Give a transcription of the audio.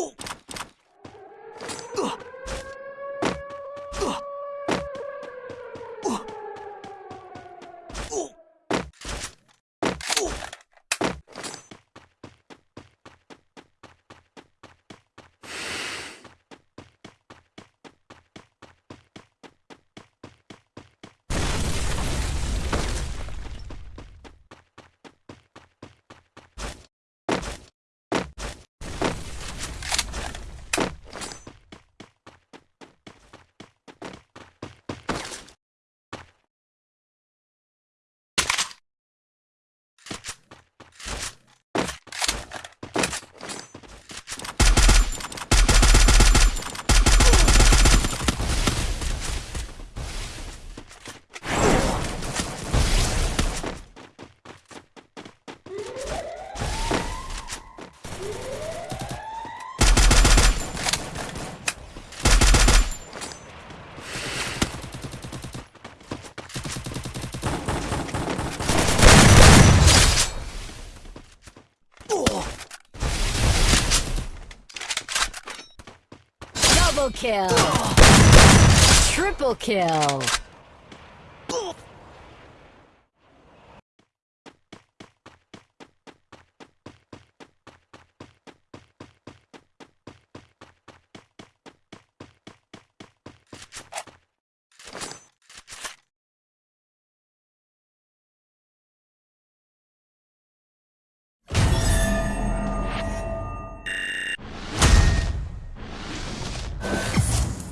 Ugh! Ugh! Double kill. Triple kill.